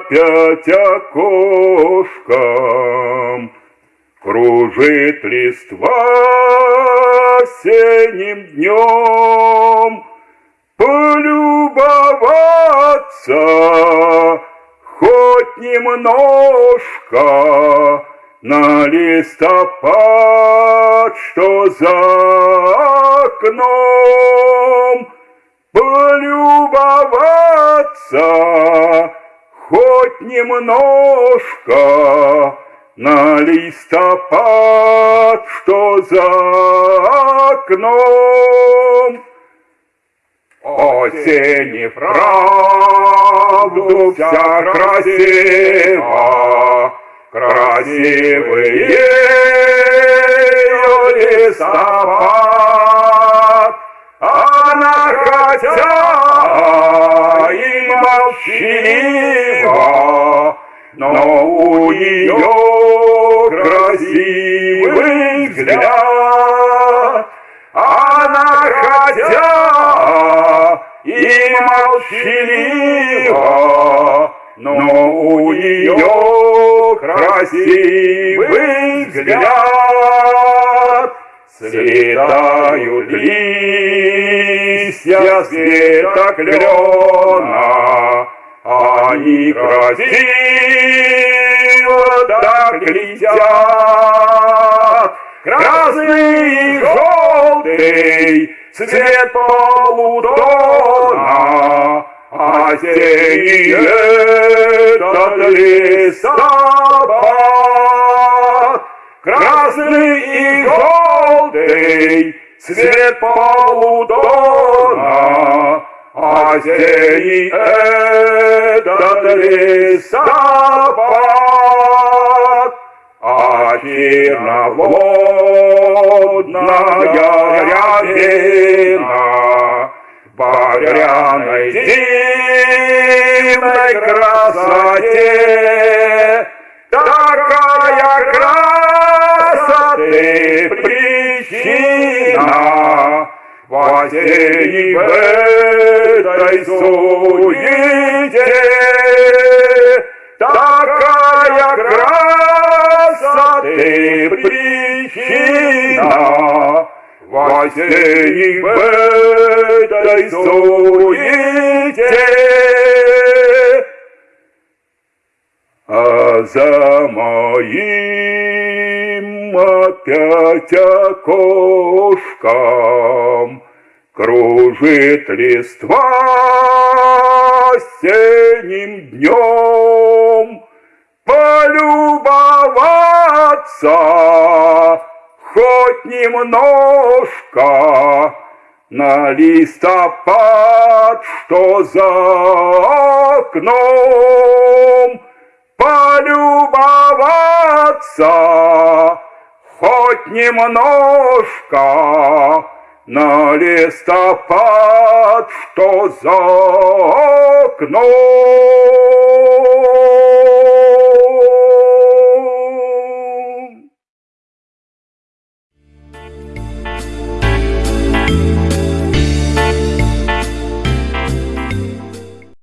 опять окошком. Кружит листва осенним днем. Полюбоваться хоть немножко на листопад, что за окном полюбоваться хоть немножко на листопад, что за окном. Осень правду вся красива, красивые листопад, хотя и молчалива, но у нее красивый взгляд, она хотя и молчалива, но у нее красивый взгляд. Листья с веток клена, они красиво так летят. Красный и желтый цвет полутона, осенний этот листопад. Желтый цвет полутона, осенний этот листопад. А черноводная рябина багряной зимной причина в осенней в этой суете такая красоты причина в осенней в этой суете. А за моим опять окошком Кружит листва осенним днем. Полюбоваться хоть немножко на листопад, что за окном, полюбоваться хоть немножко на листопад, что за окном.